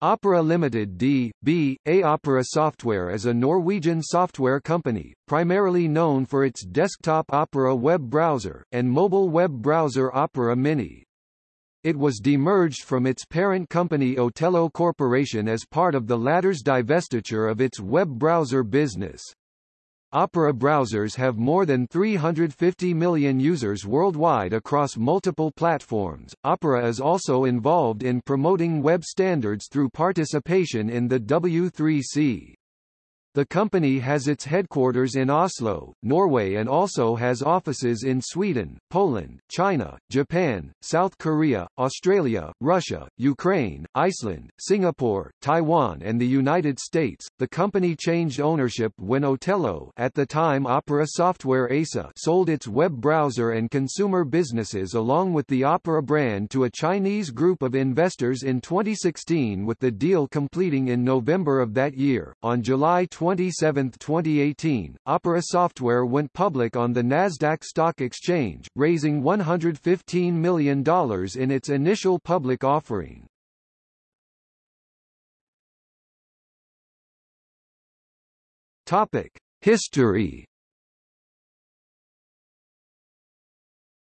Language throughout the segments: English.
Opera Limited D.B.A. Opera Software is a Norwegian software company, primarily known for its desktop Opera web browser, and mobile web browser Opera Mini. It was demerged from its parent company Otello Corporation as part of the latter's divestiture of its web browser business. Opera browsers have more than 350 million users worldwide across multiple platforms. Opera is also involved in promoting web standards through participation in the W3C. The company has its headquarters in Oslo, Norway and also has offices in Sweden, Poland, China, Japan, South Korea, Australia, Russia, Ukraine, Iceland, Singapore, Taiwan and the United States. The company changed ownership when Otello at the time Opera Software ASA sold its web browser and consumer businesses along with the Opera brand to a Chinese group of investors in 2016 with the deal completing in November of that year. On July 20 27, 2018, Opera Software went public on the Nasdaq Stock Exchange, raising $115 million in its initial public offering. Topic: History.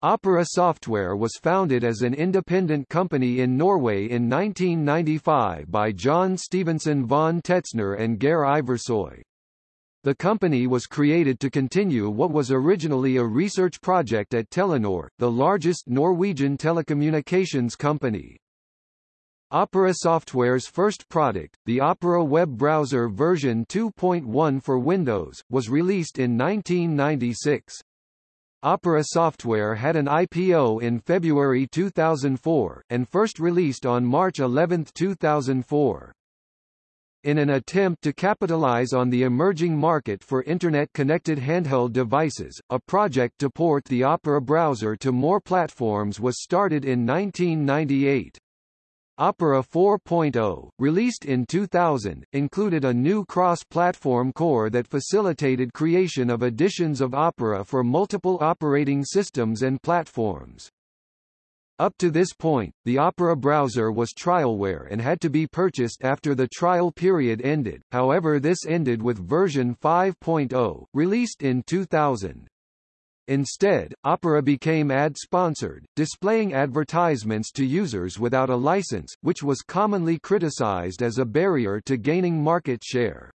Opera Software was founded as an independent company in Norway in 1995 by Jon Stephenson von Tetzchner and Geir Ivarsøy. The company was created to continue what was originally a research project at Telenor, the largest Norwegian telecommunications company. Opera Software's first product, the Opera web browser version 2.1 for Windows, was released in 1996. Opera Software had an IPO in February 2004, and first released on March 11, 2004. In an attempt to capitalize on the emerging market for Internet-connected handheld devices, a project to port the Opera browser to more platforms was started in 1998. Opera 4.0, released in 2000, included a new cross-platform core that facilitated creation of editions of Opera for multiple operating systems and platforms. Up to this point, the Opera browser was trialware and had to be purchased after the trial period ended, however this ended with version 5.0, released in 2000. Instead, Opera became ad-sponsored, displaying advertisements to users without a license, which was commonly criticized as a barrier to gaining market share.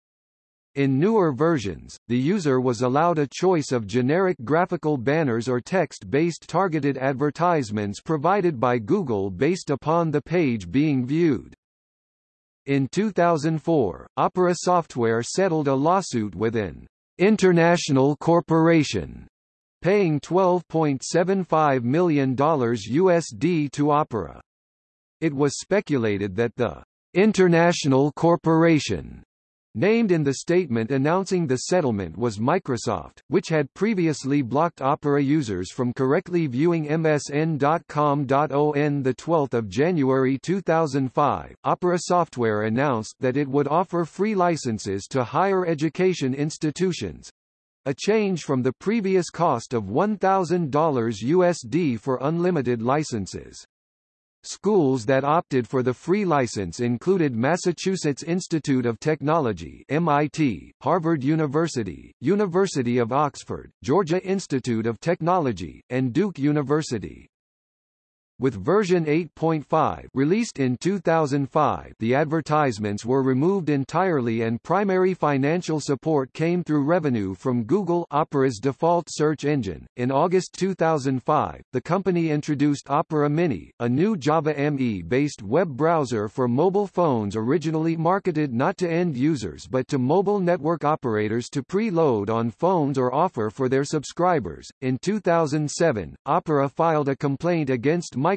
In newer versions, the user was allowed a choice of generic graphical banners or text-based targeted advertisements provided by Google based upon the page being viewed. In 2004, Opera Software settled a lawsuit with an international corporation paying $12.75 million USD to Opera. It was speculated that the international corporation Named in the statement announcing the settlement was Microsoft, which had previously blocked Opera users from correctly viewing MSN.com. On 12 January 2005, Opera Software announced that it would offer free licenses to higher education institutions, a change from the previous cost of $1,000 USD for unlimited licenses. Schools that opted for the free license included Massachusetts Institute of Technology MIT, Harvard University, University of Oxford, Georgia Institute of Technology, and Duke University. With version 8.5 released in 2005 the advertisements were removed entirely and primary financial support came through revenue from Google Opera's default search engine. In August 2005, the company introduced Opera Mini, a new Java ME-based web browser for mobile phones originally marketed not to end users but to mobile network operators to pre-load on phones or offer for their subscribers. In 2007, Opera filed a complaint against Microsoft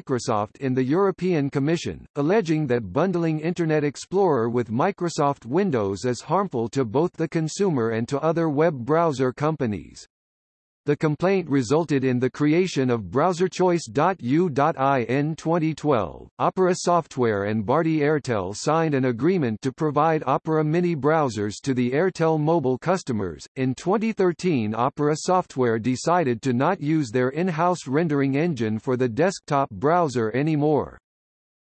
in the European Commission, alleging that bundling Internet Explorer with Microsoft Windows is harmful to both the consumer and to other web browser companies. The complaint resulted in the creation of BrowserChoice.eu.in 2012. Opera Software and Bharti Airtel signed an agreement to provide Opera Mini browsers to the Airtel mobile customers. In 2013, Opera Software decided to not use their in-house rendering engine for the desktop browser anymore.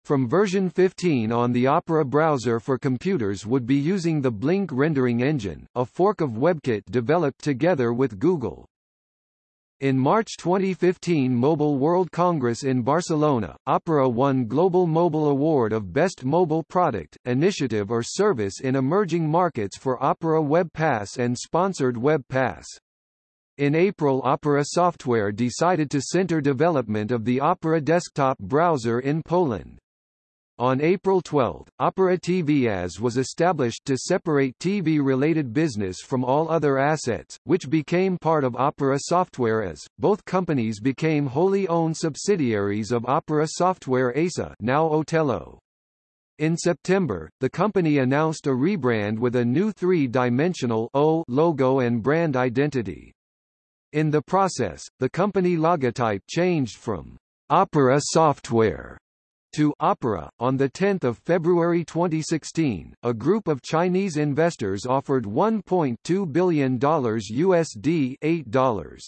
from version 15 on the Opera browser for computers would be using the Blink rendering engine, a fork of WebKit developed together with Google. In March 2015 Mobile World Congress in Barcelona, Opera won Global Mobile Award of Best Mobile Product, Initiative or Service in Emerging Markets for Opera Web Pass and Sponsored Web Pass. In April Opera Software decided to center development of the Opera desktop browser in Poland. On April 12, Opera TVAS was established to separate TV-related business from all other assets, which became part of Opera Software as. Both companies became wholly owned subsidiaries of Opera Software ASA now Otello. In September, the company announced a rebrand with a new three-dimensional O logo and brand identity. In the process, the company logotype changed from Opera Software to Opera. On 10 February 2016, a group of Chinese investors offered $1.2 billion USD $8.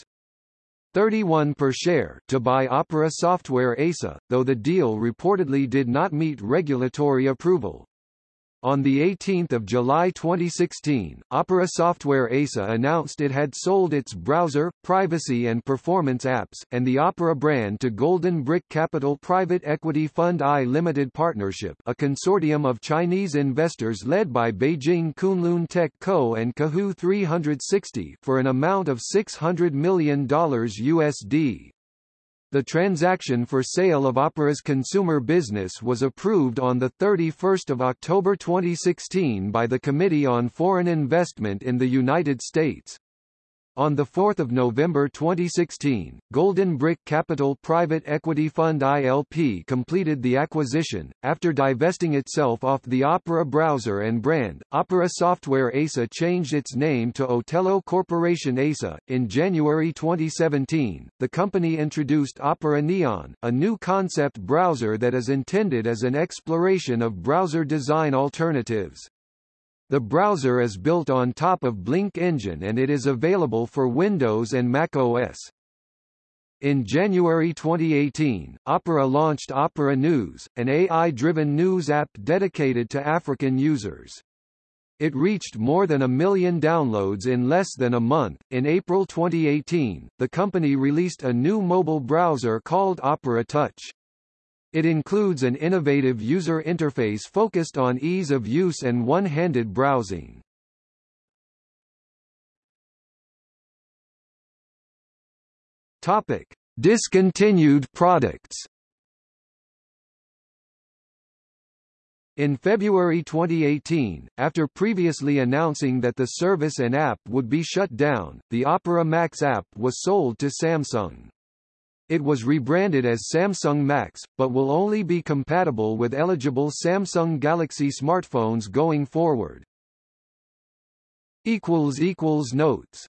31 per share to buy Opera Software ASA, though the deal reportedly did not meet regulatory approval. On 18 July 2016, Opera Software ASA announced it had sold its browser, privacy and performance apps, and the Opera brand to Golden Brick Capital Private Equity Fund I Limited Partnership a consortium of Chinese investors led by Beijing Kunlun Tech Co. and Qihoo 360 for an amount of $600 million USD. The transaction for sale of Opera's consumer business was approved on 31 October 2016 by the Committee on Foreign Investment in the United States. On 4 November 2016, Golden Brick Capital Private Equity Fund ILP completed the acquisition. After divesting itself off the Opera browser and brand, Opera Software ASA changed its name to Otello Corporation ASA. In January 2017, the company introduced Opera Neon, a new concept browser that is intended as an exploration of browser design alternatives. The browser is built on top of Blink Engine and it is available for Windows and Mac OS. In January 2018, Opera launched Opera News, an AI-driven news app dedicated to African users. It reached more than a million downloads in less than a month. In April 2018, the company released a new mobile browser called Opera Touch. It includes an innovative user interface focused on ease of use and one-handed browsing. Topic: Discontinued products. In February 2018, after previously announcing that the service and app would be shut down, the Opera Max app was sold to Samsung. It was rebranded as Samsung Max, but will only be compatible with eligible Samsung Galaxy smartphones going forward. Notes